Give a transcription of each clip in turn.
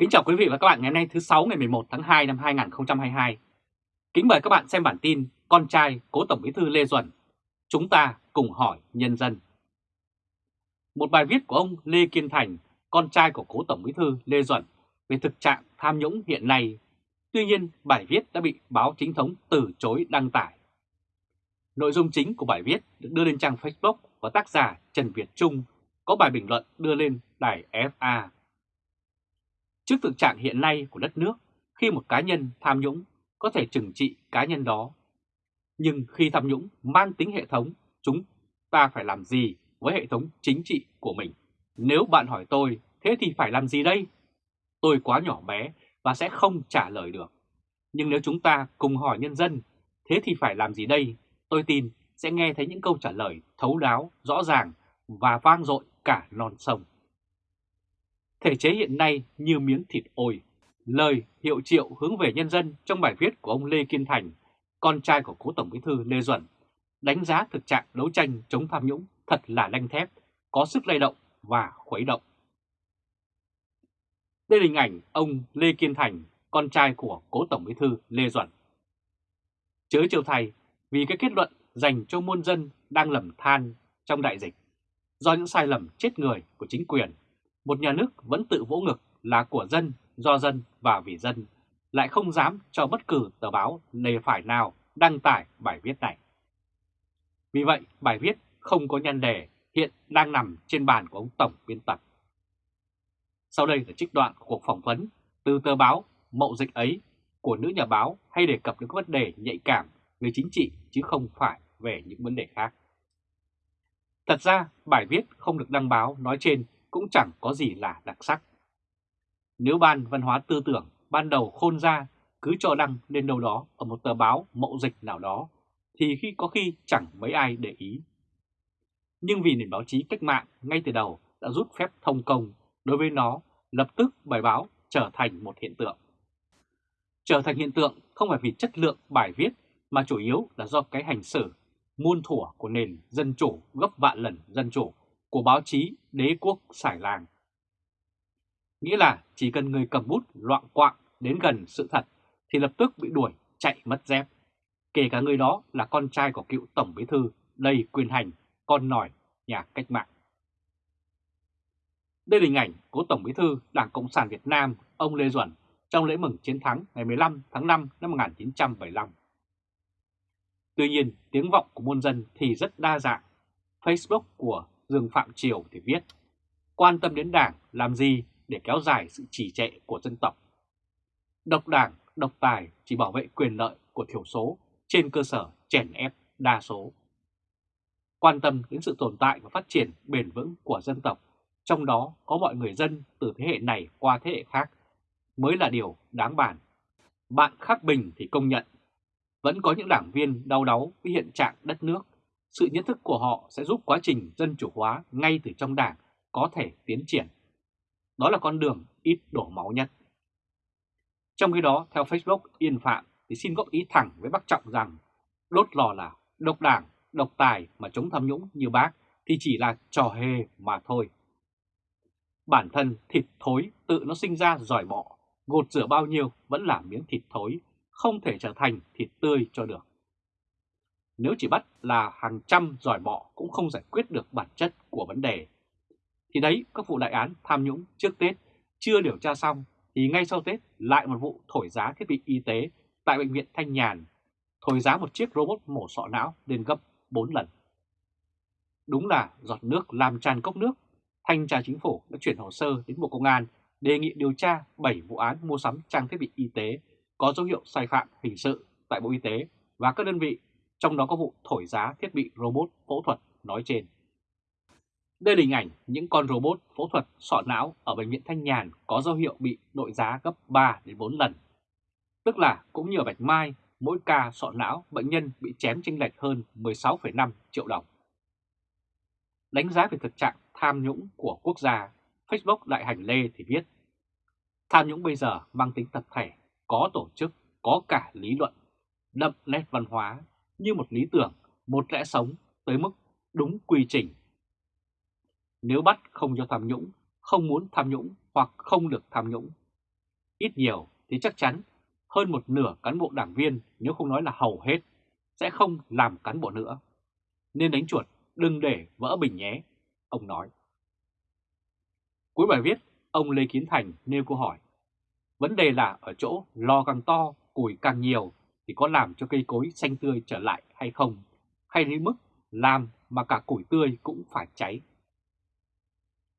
Kính chào quý vị và các bạn ngày hôm nay thứ 6 ngày 11 tháng 2 năm 2022. Kính mời các bạn xem bản tin Con trai cố Tổng Bí thư Lê Duẩn. Chúng ta cùng hỏi nhân dân. Một bài viết của ông Lê Kiên Thành, con trai của cố Tổng Bí thư Lê Duẩn về thực trạng tham nhũng hiện nay. Tuy nhiên, bài viết đã bị báo chính thống từ chối đăng tải. Nội dung chính của bài viết được đưa lên trang Facebook và tác giả Trần Việt Trung có bài bình luận đưa lên đài FA Trước thực trạng hiện nay của đất nước, khi một cá nhân tham nhũng có thể trừng trị cá nhân đó. Nhưng khi tham nhũng mang tính hệ thống, chúng ta phải làm gì với hệ thống chính trị của mình? Nếu bạn hỏi tôi, thế thì phải làm gì đây? Tôi quá nhỏ bé và sẽ không trả lời được. Nhưng nếu chúng ta cùng hỏi nhân dân, thế thì phải làm gì đây? Tôi tin sẽ nghe thấy những câu trả lời thấu đáo, rõ ràng và vang dội cả non sông. Thể chế hiện nay như miếng thịt ôi. Lời hiệu triệu hướng về nhân dân trong bài viết của ông Lê Kiên Thành, con trai của cố Tổng bí thư Lê Duẩn, đánh giá thực trạng đấu tranh chống tham nhũng thật là đanh thép, có sức lay động và khuấy động. Đây là hình ảnh ông Lê Kiên Thành, con trai của cố Tổng bí thư Lê Duẩn. Chớ chiều thầy, vì cái kết luận dành cho muôn dân đang lầm than trong đại dịch, do những sai lầm chết người của chính quyền một nhà nước vẫn tự vỗ ngực là của dân, do dân và vì dân, lại không dám cho bất cứ tờ báo lề phải nào đăng tải bài viết này. Vì vậy, bài viết không có nhân đề hiện đang nằm trên bàn của ông Tổng biên tập. Sau đây là trích đoạn của cuộc phỏng vấn từ tờ báo Mậu Dịch ấy của nữ nhà báo hay đề cập đến các vấn đề nhạy cảm về chính trị chứ không phải về những vấn đề khác. Thật ra, bài viết không được đăng báo nói trên cũng chẳng có gì là đặc sắc. Nếu ban văn hóa tư tưởng ban đầu khôn ra cứ cho đăng lên đâu đó ở một tờ báo mậu dịch nào đó, thì khi có khi chẳng mấy ai để ý. Nhưng vì nền báo chí cách mạng ngay từ đầu đã rút phép thông công đối với nó, lập tức bài báo trở thành một hiện tượng. Trở thành hiện tượng không phải vì chất lượng bài viết mà chủ yếu là do cái hành xử muôn thủa của nền dân chủ gấp vạn lần dân chủ của báo chí đế quốc xài làng. Nghĩa là chỉ cần người cầm bút loạn quạng đến gần sự thật thì lập tức bị đuổi chạy mất dép. Kể cả người đó là con trai của cựu Tổng Bí Thư đầy quyền hành, con nòi nhà cách mạng. Đây là hình ảnh của Tổng Bí Thư Đảng Cộng sản Việt Nam ông Lê Duẩn trong lễ mừng chiến thắng ngày 15 tháng 5 năm 1975. Tuy nhiên, tiếng vọng của muôn dân thì rất đa dạng. Facebook của Dương Phạm Triều thì viết Quan tâm đến đảng làm gì để kéo dài sự trì trệ của dân tộc. Độc đảng, độc tài chỉ bảo vệ quyền lợi của thiểu số trên cơ sở chèn ép đa số. Quan tâm đến sự tồn tại và phát triển bền vững của dân tộc, trong đó có mọi người dân từ thế hệ này qua thế hệ khác, mới là điều đáng bàn. Bạn Khắc Bình thì công nhận, vẫn có những đảng viên đau đáu với hiện trạng đất nước sự nhận thức của họ sẽ giúp quá trình dân chủ hóa ngay từ trong đảng có thể tiến triển. Đó là con đường ít đổ máu nhất. Trong khi đó, theo Facebook Yên Phạm thì xin góp ý thẳng với bác Trọng rằng đốt lò là độc đảng, độc tài mà chống tham nhũng như bác thì chỉ là trò hề mà thôi. Bản thân thịt thối tự nó sinh ra giỏi bọ, gột rửa bao nhiêu vẫn là miếng thịt thối, không thể trở thành thịt tươi cho được. Nếu chỉ bắt là hàng trăm giỏi bọ cũng không giải quyết được bản chất của vấn đề. Thì đấy, các vụ đại án tham nhũng trước Tết chưa điều tra xong thì ngay sau Tết lại một vụ thổi giá thiết bị y tế tại Bệnh viện Thanh Nhàn, thổi giá một chiếc robot mổ sọ não lên gấp 4 lần. Đúng là giọt nước làm tràn cốc nước, Thanh tra Chính phủ đã chuyển hồ sơ đến Bộ Công an đề nghị điều tra 7 vụ án mua sắm trang thiết bị y tế có dấu hiệu sai phạm hình sự tại Bộ Y tế và các đơn vị trong đó có vụ thổi giá thiết bị robot phẫu thuật nói trên. Đây là hình ảnh những con robot phẫu thuật sọ não ở Bệnh viện Thanh Nhàn có dấu hiệu bị đội giá gấp 3 đến 4 lần. Tức là cũng như ở Bạch Mai, mỗi ca sọ não bệnh nhân bị chém chênh lệch hơn 16,5 triệu đồng. Đánh giá về thực trạng tham nhũng của quốc gia, Facebook Đại Hành Lê thì viết Tham nhũng bây giờ mang tính tập thể, có tổ chức, có cả lý luận, đậm nét văn hóa, như một lý tưởng, một lẽ sống tới mức đúng quy trình. Nếu bắt không cho tham nhũng, không muốn tham nhũng hoặc không được tham nhũng, ít nhiều thì chắc chắn hơn một nửa cán bộ đảng viên nếu không nói là hầu hết sẽ không làm cán bộ nữa. Nên đánh chuột đừng để vỡ bình nhé, ông nói. Cuối bài viết, ông Lê Kiến Thành nêu câu hỏi. Vấn đề là ở chỗ lo càng to, củi càng nhiều thì có làm cho cây cối xanh tươi trở lại hay không? Hay đến mức làm mà cả củi tươi cũng phải cháy?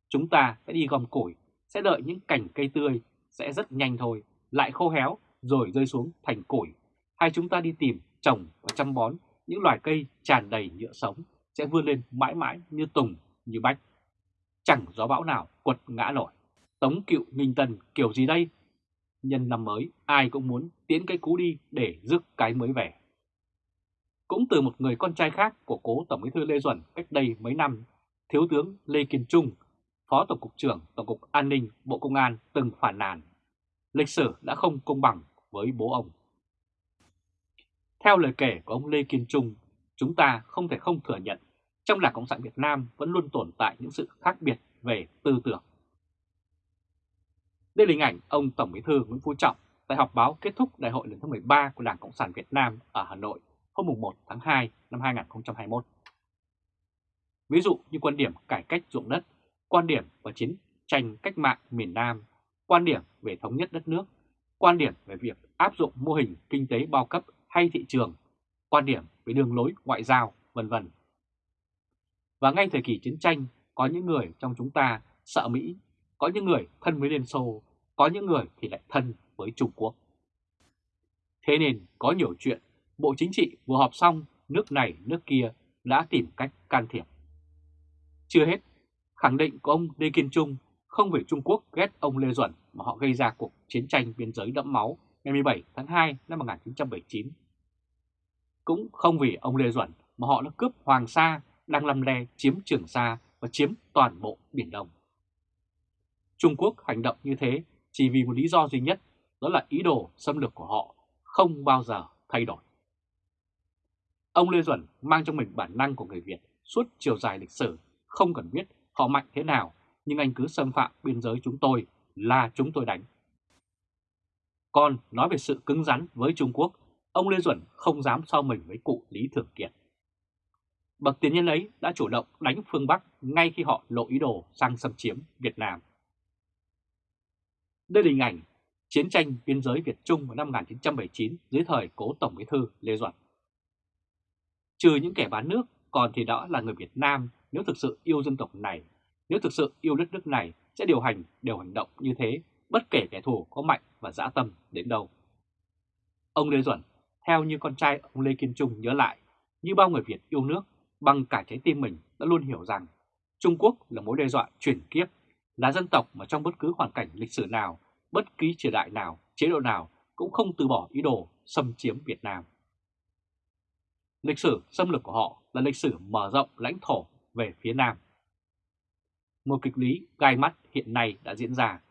Chúng ta sẽ đi gom củi, sẽ đợi những cành cây tươi sẽ rất nhanh thôi, lại khô héo rồi rơi xuống thành củi. Hay chúng ta đi tìm, trồng và chăm bón những loài cây tràn đầy nhựa sống sẽ vươn lên mãi mãi như tùng, như bách. Chẳng gió bão nào quật ngã nổi. Tống cựu Minh Tân kiểu gì đây? Nhân năm mới, ai cũng muốn tiến cái cũ đi để rước cái mới về. Cũng từ một người con trai khác của cố Tổng bí thư Lê Duẩn cách đây mấy năm, Thiếu tướng Lê Kiên Trung, Phó Tổng cục trưởng Tổng cục An ninh Bộ Công an từng phản nàn. Lịch sử đã không công bằng với bố ông. Theo lời kể của ông Lê Kiên Trung, chúng ta không thể không thừa nhận trong Đảng Cộng sản Việt Nam vẫn luôn tồn tại những sự khác biệt về tư tưởng. Đây là hình ảnh ông Tổng Bí thư Nguyễn Phú Trọng tại họp báo kết thúc Đại hội lần thứ 13 của Đảng Cộng sản Việt Nam ở Hà Nội hôm 1 tháng 2 năm 2021. Ví dụ như quan điểm cải cách ruộng đất, quan điểm và chiến tranh cách mạng miền Nam, quan điểm về thống nhất đất nước, quan điểm về việc áp dụng mô hình kinh tế bao cấp hay thị trường, quan điểm về đường lối ngoại giao, vân vân. Và ngay thời kỳ chiến tranh, có những người trong chúng ta sợ Mỹ, có những người thân với Liên Xô, có những người thì lại thân với Trung Quốc. Thế nên có nhiều chuyện, Bộ Chính trị vừa họp xong, nước này nước kia đã tìm cách can thiệp. Chưa hết, khẳng định của ông Lê Kiên Trung không vì Trung Quốc ghét ông Lê Duẩn mà họ gây ra cuộc chiến tranh biên giới đẫm máu ngày 17 tháng 2 năm 1979. Cũng không vì ông Lê Duẩn mà họ đã cướp Hoàng Sa, đang lầm le chiếm Trường Sa và chiếm toàn bộ Biển Đông. Trung Quốc hành động như thế chỉ vì một lý do duy nhất, đó là ý đồ xâm lược của họ không bao giờ thay đổi. Ông Lê Duẩn mang trong mình bản năng của người Việt suốt chiều dài lịch sử, không cần biết họ mạnh thế nào, nhưng anh cứ xâm phạm biên giới chúng tôi là chúng tôi đánh. Còn nói về sự cứng rắn với Trung Quốc, ông Lê Duẩn không dám so mình với cụ Lý Thường Kiệt. Bậc tiền nhân ấy đã chủ động đánh phương Bắc ngay khi họ lộ ý đồ sang xâm chiếm Việt Nam. Đây là hình ảnh chiến tranh biên giới Việt Trung vào năm 1979 dưới thời cố Tổng bí thư Lê Duẩn. Trừ những kẻ bán nước, còn thì đó là người Việt Nam nếu thực sự yêu dân tộc này, nếu thực sự yêu đất nước này sẽ điều hành, đều hành động như thế, bất kể kẻ thù có mạnh và dã tâm đến đâu. Ông Lê Duẩn, theo như con trai ông Lê Kiên Trung nhớ lại, như bao người Việt yêu nước, bằng cả trái tim mình đã luôn hiểu rằng Trung Quốc là mối đe dọa chuyển kiếp, là dân tộc mà trong bất cứ hoàn cảnh lịch sử nào, bất kỳ triều đại nào, chế độ nào cũng không từ bỏ ý đồ xâm chiếm Việt Nam. Lịch sử xâm lược của họ là lịch sử mở rộng lãnh thổ về phía Nam. Một kịch lý gai mắt hiện nay đã diễn ra.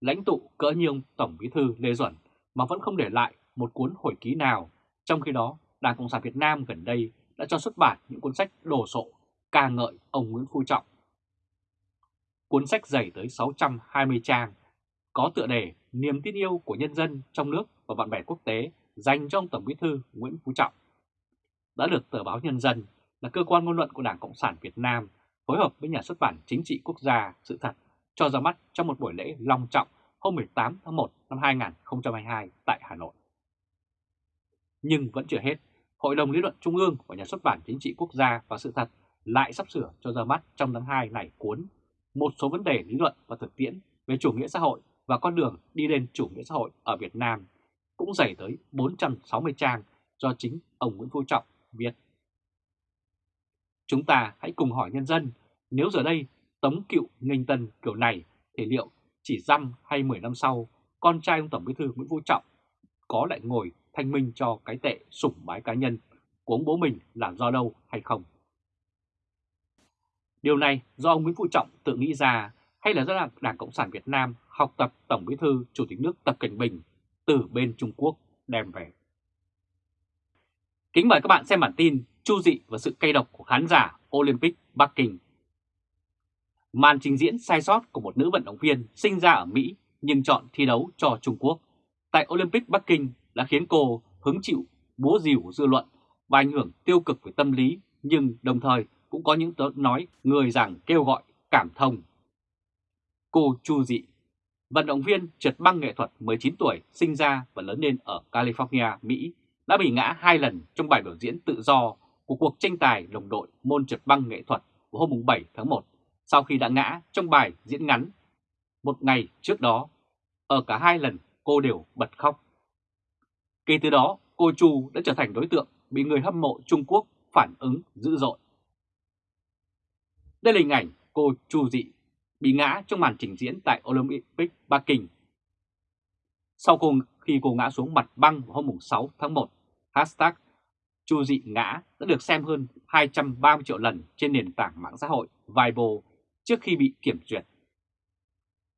Lãnh tụ cỡ như ông Tổng Bí thư Lê Duẩn mà vẫn không để lại một cuốn hồi ký nào, trong khi đó Đảng Cộng sản Việt Nam gần đây đã cho xuất bản những cuốn sách đồ sộ ca ngợi ông Nguyễn Phú Trọng. Cuốn sách dày tới 620 trang, có tựa đề Niềm tin yêu của nhân dân trong nước và bạn bè quốc tế dành cho ông Tổng Bí thư Nguyễn Phú Trọng. Đã được tờ báo Nhân dân là cơ quan ngôn luận của Đảng Cộng sản Việt Nam phối hợp với nhà xuất bản chính trị quốc gia sự thật cho ra mắt trong một buổi lễ long trọng hôm 18 tháng 1 năm 2022 tại Hà Nội. Nhưng vẫn chưa hết, Hội đồng Lý luận Trung ương và Nhà xuất bản Chính trị Quốc gia và Sự thật lại sắp sửa cho ra mắt trong tháng 2 này cuốn một số vấn đề lý luận và thực tiễn về chủ nghĩa xã hội và con đường đi lên chủ nghĩa xã hội ở Việt Nam cũng dày tới 460 trang do chính ông Nguyễn Phú Trọng viết. Chúng ta hãy cùng hỏi nhân dân, nếu giờ đây Tống Cựu nghênh tân kiểu này thì liệu chỉ dăm hay 10 năm sau con trai ông Tổng Bí thư Nguyễn Phú Trọng có lại ngồi thanh minh cho cái tệ sủng bái cá nhân của ông bố mình là do đâu hay không. Điều này do ông Nguyễn Phú Trọng tự nghĩ ra hay là do Đảng Cộng sản Việt Nam học tập Tổng Bí thư, Chủ tịch nước Tập Cận Bình từ bên Trung Quốc đem về. Kính mời các bạn xem bản tin Chu dị và sự cay độc của khán giả Olympic Bắc Kinh. Màn trình diễn sai sót của một nữ vận động viên sinh ra ở Mỹ nhưng chọn thi đấu cho Trung Quốc tại Olympic Bắc Kinh đã khiến cô hứng chịu búa rìu dư luận và ảnh hưởng tiêu cực về tâm lý, nhưng đồng thời cũng có những nói người rằng kêu gọi cảm thông. Cô Chu Dị, vận động viên trượt băng nghệ thuật 19 tuổi sinh ra và lớn lên ở California, Mỹ, đã bị ngã hai lần trong bài biểu diễn tự do của cuộc tranh tài đồng đội môn trượt băng nghệ thuật của hôm 7 tháng 1 sau khi đã ngã trong bài diễn ngắn một ngày trước đó. Ở cả hai lần cô đều bật khóc. Kể từ đó, cô Chu đã trở thành đối tượng bị người hâm mộ Trung Quốc phản ứng dữ dội. Đây là hình ảnh cô Chu Dị bị ngã trong màn trình diễn tại Olympic Bắc Kinh. Sau cùng khi cô ngã xuống mặt băng vào hôm 6 tháng 1, hashtag Chu Dị ngã đã được xem hơn 230 triệu lần trên nền tảng mạng xã hội Weibo trước khi bị kiểm duyệt.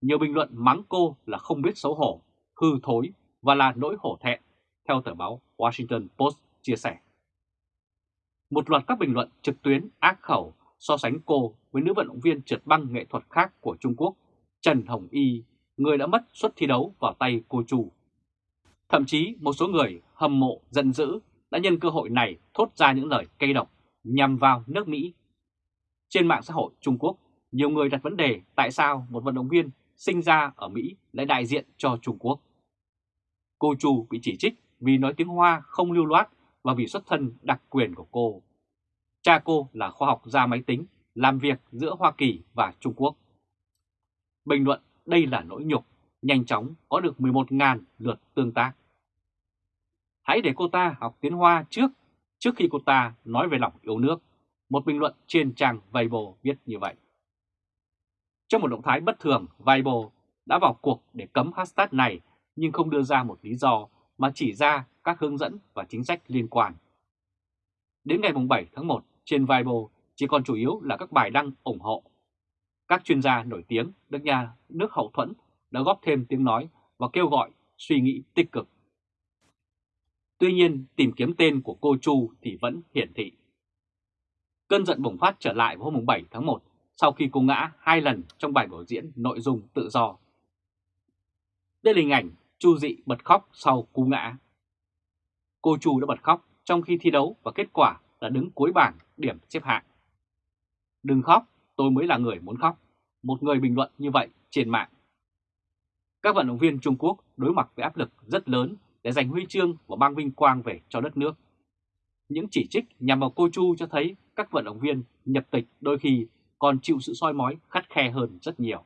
Nhiều bình luận mắng cô là không biết xấu hổ, hư thối và là nỗi hổ thẹn, theo tờ báo Washington Post chia sẻ. Một loạt các bình luận trực tuyến ác khẩu so sánh cô với nữ vận động viên trượt băng nghệ thuật khác của Trung Quốc, Trần Hồng Y, người đã mất suất thi đấu vào tay cô Chu. Thậm chí một số người hâm mộ giận dữ đã nhân cơ hội này thốt ra những lời cay độc nhằm vào nước Mỹ. Trên mạng xã hội Trung Quốc, nhiều người đặt vấn đề tại sao một vận động viên sinh ra ở Mỹ lại đại diện cho Trung Quốc. Cô Chu bị chỉ trích vì nói tiếng Hoa không lưu loát và vì xuất thân đặc quyền của cô. Cha cô là khoa học gia máy tính, làm việc giữa Hoa Kỳ và Trung Quốc. Bình luận đây là nỗi nhục, nhanh chóng có được 11.000 lượt tương tác. Hãy để cô ta học tiếng Hoa trước, trước khi cô ta nói về lòng yêu nước. Một bình luận trên trang Weibo viết như vậy. Trong một động thái bất thường, Weibo đã vào cuộc để cấm hashtag này nhưng không đưa ra một lý do mà chỉ ra các hướng dẫn và chính sách liên quan. Đến ngày 7 tháng 1 trên Weibo chỉ còn chủ yếu là các bài đăng ủng hộ. Các chuyên gia nổi tiếng được nhà nước hậu thuẫn đã góp thêm tiếng nói và kêu gọi suy nghĩ tích cực. Tuy nhiên, tìm kiếm tên của cô Chu thì vẫn hiển thị. Cơn giận bùng phát trở lại vào hôm 7 tháng 1 sau khi cô ngã hai lần trong bài biểu diễn nội dung tự do. Đây là hình ảnh Chu Dị bật khóc sau cú ngã. Cô Chu đã bật khóc trong khi thi đấu và kết quả là đứng cuối bảng điểm xếp hạng. Đừng khóc, tôi mới là người muốn khóc. Một người bình luận như vậy trên mạng. Các vận động viên Trung Quốc đối mặt với áp lực rất lớn để giành huy chương và mang vinh quang về cho đất nước. Những chỉ trích nhằm vào cô Chu cho thấy các vận động viên nhập tịch đôi khi còn chịu sự soi mói khắt khe hơn rất nhiều.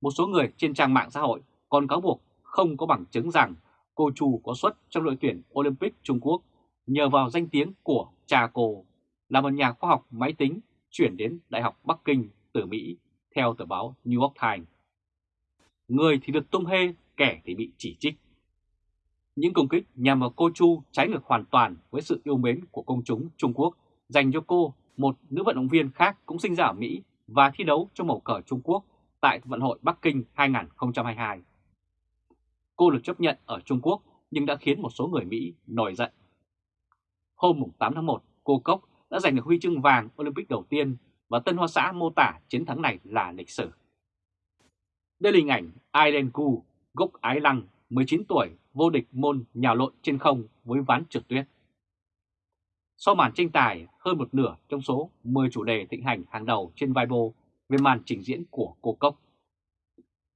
Một số người trên trang mạng xã hội còn cáo buộc không có bằng chứng rằng cô Chu có xuất trong đội tuyển Olympic Trung Quốc nhờ vào danh tiếng của cha cô là một nhà khoa học máy tính chuyển đến Đại học Bắc Kinh từ Mỹ theo tờ báo New York Times. Người thì được tung hê, kẻ thì bị chỉ trích. Những công kích nhằm vào cô Chu trái ngược hoàn toàn với sự yêu mến của công chúng Trung Quốc dành cho cô, một nữ vận động viên khác cũng sinh ra ở Mỹ và thi đấu trong màu cờ Trung Quốc tại Vận hội Bắc Kinh 2022. Cô được chấp nhận ở Trung Quốc nhưng đã khiến một số người Mỹ nổi giận. Hôm 8 tháng 1, cô Cốc đã giành được huy chương vàng Olympic đầu tiên và Tân Hoa Xã mô tả chiến thắng này là lịch sử. Đây là hình ảnh Aileen Gu, gốc Ái Lăng, 19 tuổi, vô địch môn nhào lộn trên không với ván trượt tuyết. Sau màn tranh tài, hơn một nửa trong số 10 chủ đề thịnh hành hàng đầu trên Weibo về màn trình diễn của cô Cốc.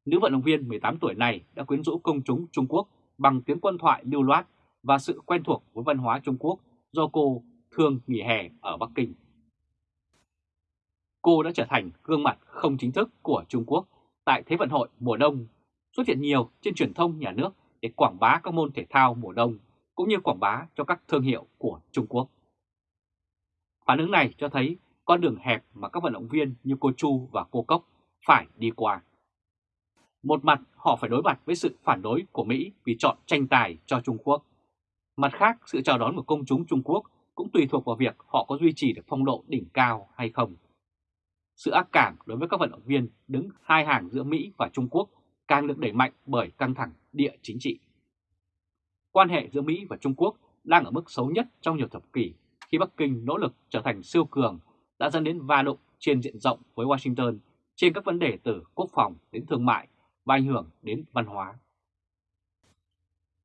Nữ vận động viên 18 tuổi này đã quyến rũ công chúng Trung Quốc bằng tiếng quân thoại lưu loát và sự quen thuộc với văn hóa Trung Quốc do cô thường nghỉ hè ở Bắc Kinh. Cô đã trở thành gương mặt không chính thức của Trung Quốc tại Thế vận hội mùa đông, xuất hiện nhiều trên truyền thông nhà nước để quảng bá các môn thể thao mùa đông, cũng như quảng bá cho các thương hiệu của Trung Quốc. Phản ứng này cho thấy con đường hẹp mà các vận động viên như cô Chu và cô Cốc phải đi qua. Một mặt họ phải đối mặt với sự phản đối của Mỹ vì chọn tranh tài cho Trung Quốc. Mặt khác, sự chào đón của công chúng Trung Quốc cũng tùy thuộc vào việc họ có duy trì được phong độ đỉnh cao hay không. Sự ác cảm đối với các vận động viên đứng hai hàng giữa Mỹ và Trung Quốc càng được đẩy mạnh bởi căng thẳng địa chính trị. Quan hệ giữa Mỹ và Trung Quốc đang ở mức xấu nhất trong nhiều thập kỷ khi Bắc Kinh nỗ lực trở thành siêu cường đã dẫn đến va đụng trên diện rộng với Washington trên các vấn đề từ quốc phòng đến thương mại và ảnh hưởng đến văn hóa.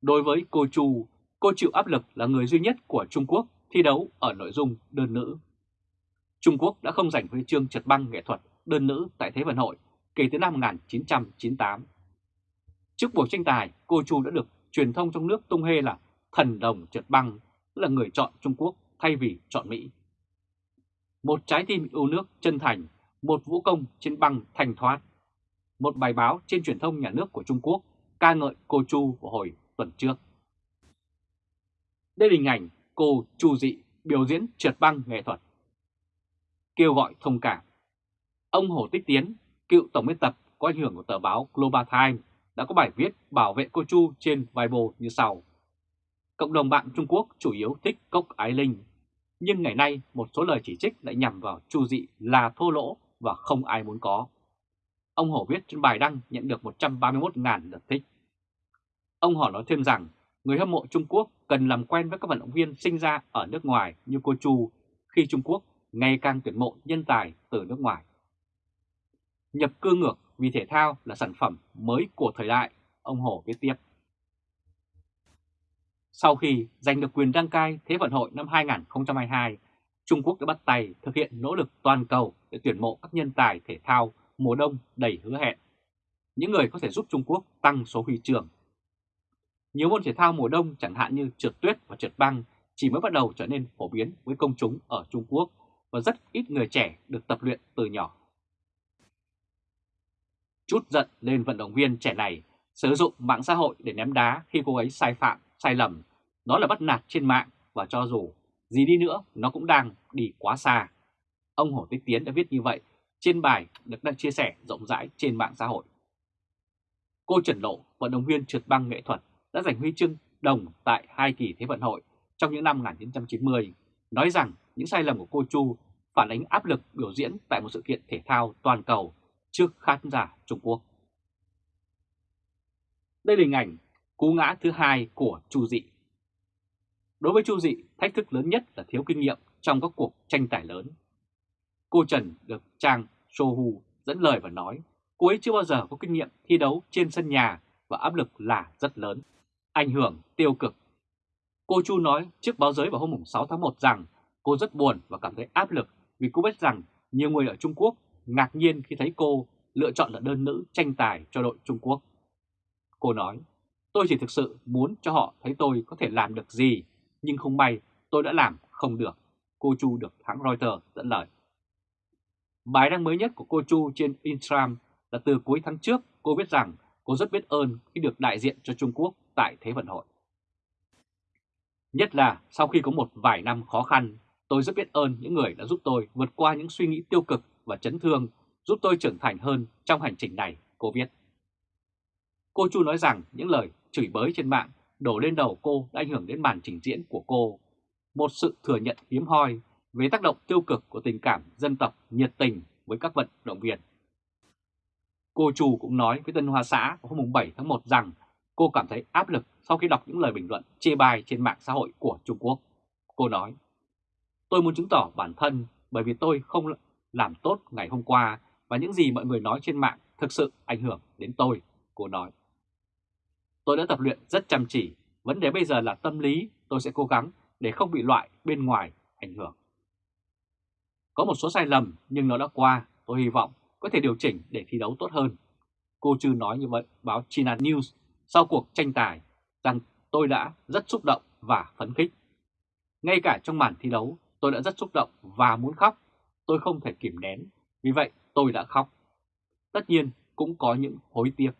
Đối với cô Chu, cô chịu áp lực là người duy nhất của Trung Quốc thi đấu ở nội dung đơn nữ. Trung Quốc đã không giành huy chương trượt băng nghệ thuật đơn nữ tại Thế vận hội kể từ năm 1998. Trước buổi tranh tài, cô Chu đã được truyền thông trong nước tung hê là thần đồng trượt băng, là người chọn Trung Quốc thay vì chọn Mỹ. Một trái tim yêu nước chân thành, một vũ công trên băng thành thoát. Một bài báo trên truyền thông nhà nước của Trung Quốc ca ngợi cô Chu vào hồi tuần trước. Đây là hình ảnh cô Chu Dị biểu diễn trượt băng nghệ thuật. Kêu gọi thông cảm. Ông Hồ Tích Tiến, cựu tổng biên tập có ảnh hưởng của tờ báo Global Times đã có bài viết bảo vệ cô Chu trên Weibo như sau. Cộng đồng mạng Trung Quốc chủ yếu thích cốc ái linh, nhưng ngày nay một số lời chỉ trích lại nhằm vào Chu Dị là thô lỗ và không ai muốn có. Ông Hổ viết trên bài đăng nhận được 131.000 lượt thích. Ông Hổ nói thêm rằng người hâm mộ Trung Quốc cần làm quen với các vận động viên sinh ra ở nước ngoài như cô Chu khi Trung Quốc ngày càng tuyển mộ nhân tài từ nước ngoài. Nhập cư ngược vì thể thao là sản phẩm mới của thời đại, ông Hồ viết tiếp. Sau khi giành được quyền đăng cai Thế vận hội năm 2022, Trung Quốc đã bắt tay thực hiện nỗ lực toàn cầu để tuyển mộ các nhân tài thể thao mùa đông đầy hứa hẹn. Những người có thể giúp Trung Quốc tăng số huy chương. Nhiều môn thể thao mùa đông chẳng hạn như trượt tuyết và trượt băng chỉ mới bắt đầu trở nên phổ biến với công chúng ở Trung Quốc và rất ít người trẻ được tập luyện từ nhỏ. Chút giận lên vận động viên trẻ này sử dụng mạng xã hội để ném đá khi cô ấy sai phạm, sai lầm. đó là bắt nạt trên mạng và cho dù gì đi nữa nó cũng đang đi quá xa. Ông Hồ Tích Tiến đã viết như vậy trên bài được đăng chia sẻ rộng rãi trên mạng xã hội. Cô Trần Lộ, vận động viên trượt băng nghệ thuật, đã giành huy chương đồng tại hai kỳ Thế vận hội trong những năm 1990, nói rằng những sai lầm của cô Chu phản ánh áp lực biểu diễn tại một sự kiện thể thao toàn cầu trước khán giả Trung Quốc. Đây là hình ảnh cú ngã thứ hai của Chu Dị. Đối với Chu Dị, thách thức lớn nhất là thiếu kinh nghiệm trong các cuộc tranh tài lớn. Cô Trần được trang Sohu dẫn lời và nói cô ấy chưa bao giờ có kinh nghiệm thi đấu trên sân nhà và áp lực là rất lớn, ảnh hưởng tiêu cực. Cô Chu nói trước báo giới vào hôm 6 tháng 1 rằng cô rất buồn và cảm thấy áp lực vì cô biết rằng nhiều người ở Trung Quốc ngạc nhiên khi thấy cô lựa chọn là đơn nữ tranh tài cho đội Trung Quốc. Cô nói, tôi chỉ thực sự muốn cho họ thấy tôi có thể làm được gì, nhưng không may tôi đã làm không được. Cô Chu được hãng Reuters dẫn lời. Bài đăng mới nhất của cô Chu trên Instagram là từ cuối tháng trước cô viết rằng cô rất biết ơn khi được đại diện cho Trung Quốc tại Thế vận hội. Nhất là sau khi có một vài năm khó khăn, tôi rất biết ơn những người đã giúp tôi vượt qua những suy nghĩ tiêu cực và chấn thương, giúp tôi trưởng thành hơn trong hành trình này, cô viết. Cô Chu nói rằng những lời chửi bới trên mạng đổ lên đầu cô đã ảnh hưởng đến màn trình diễn của cô. Một sự thừa nhận hiếm hoi về tác động tiêu cực của tình cảm dân tộc nhiệt tình với các vận động viên. Cô Chu cũng nói với Tân Hoa Xã vào hôm 7 tháng 1 rằng cô cảm thấy áp lực sau khi đọc những lời bình luận chê bai trên mạng xã hội của Trung Quốc. Cô nói, tôi muốn chứng tỏ bản thân bởi vì tôi không làm tốt ngày hôm qua và những gì mọi người nói trên mạng thực sự ảnh hưởng đến tôi, cô nói. Tôi đã tập luyện rất chăm chỉ, vấn đề bây giờ là tâm lý, tôi sẽ cố gắng để không bị loại bên ngoài ảnh hưởng. Có một số sai lầm nhưng nó đã qua, tôi hy vọng có thể điều chỉnh để thi đấu tốt hơn. Cô Trư nói như vậy báo China News sau cuộc tranh tài rằng tôi đã rất xúc động và phấn khích. Ngay cả trong màn thi đấu tôi đã rất xúc động và muốn khóc, tôi không thể kìm nén, vì vậy tôi đã khóc. Tất nhiên cũng có những hối tiếc.